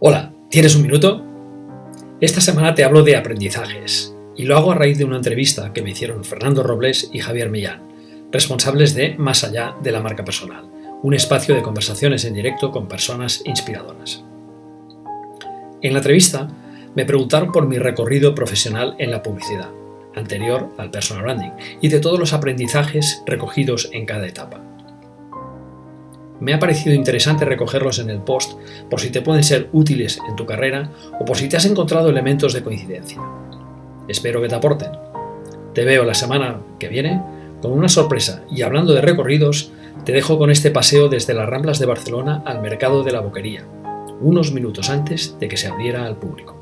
Hola, ¿tienes un minuto? Esta semana te hablo de aprendizajes y lo hago a raíz de una entrevista que me hicieron Fernando Robles y Javier Millán, responsables de Más allá de la marca personal, un espacio de conversaciones en directo con personas inspiradoras. En la entrevista me preguntaron por mi recorrido profesional en la publicidad, anterior al personal branding, y de todos los aprendizajes recogidos en cada etapa. Me ha parecido interesante recogerlos en el post por si te pueden ser útiles en tu carrera o por si te has encontrado elementos de coincidencia. Espero que te aporten. Te veo la semana que viene con una sorpresa y hablando de recorridos, te dejo con este paseo desde las Ramblas de Barcelona al Mercado de la Boquería, unos minutos antes de que se abriera al público.